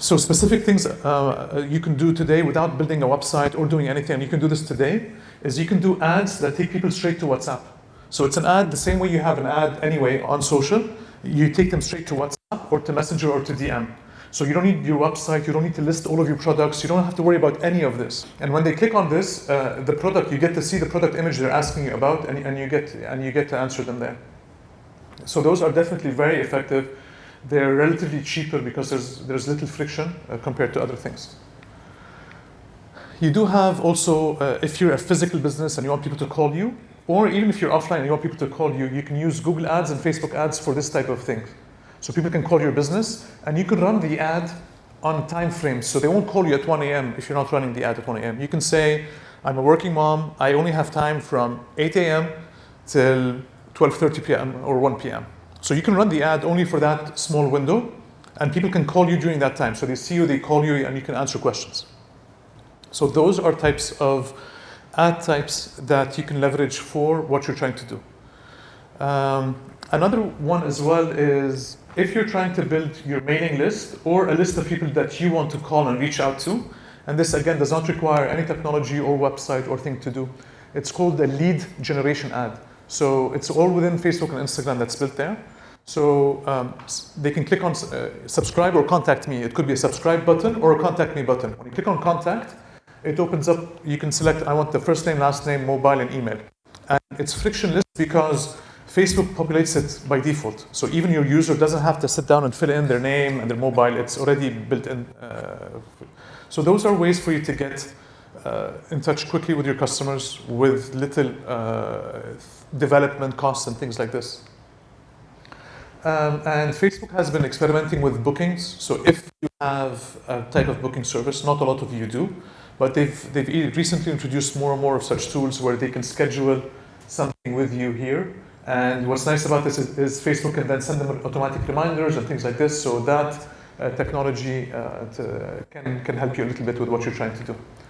So specific things uh, you can do today without building a website or doing anything, and you can do this today, is you can do ads that take people straight to WhatsApp. So it's an ad the same way you have an ad anyway on social, you take them straight to WhatsApp or to Messenger or to DM. So you don't need your website, you don't need to list all of your products, you don't have to worry about any of this. And when they click on this, uh, the product, you get to see the product image they're asking you about and, and, you get, and you get to answer them there. So those are definitely very effective. They're relatively cheaper because there's, there's little friction uh, compared to other things. You do have also, uh, if you're a physical business and you want people to call you, or even if you're offline and you want people to call you, you can use Google Ads and Facebook Ads for this type of thing. So people can call your business and you can run the ad on time frames. So they won't call you at 1 a.m. if you're not running the ad at 1 a.m. You can say, I'm a working mom. I only have time from 8 a.m. till 12.30 p.m. or 1 p.m. So you can run the ad only for that small window and people can call you during that time. So they see you, they call you, and you can answer questions. So those are types of ad types that you can leverage for what you're trying to do. Um, another one as well is if you're trying to build your mailing list or a list of people that you want to call and reach out to, and this again does not require any technology or website or thing to do, it's called a lead generation ad. So it's all within Facebook and Instagram that's built there. So um, they can click on uh, subscribe or contact me. It could be a subscribe button or a contact me button. When you click on contact, it opens up, you can select, I want the first name, last name, mobile, and email. And it's frictionless because Facebook populates it by default. So even your user doesn't have to sit down and fill in their name and their mobile. It's already built in. Uh, so those are ways for you to get uh, in touch quickly with your customers with little uh, development costs and things like this. Um, and Facebook has been experimenting with bookings. So if you have a type of booking service, not a lot of you do, but they've, they've recently introduced more and more of such tools where they can schedule something with you here and what's nice about this is, is, Facebook can then send them automatic reminders and things like this. So that uh, technology uh, to, can, can help you a little bit with what you're trying to do.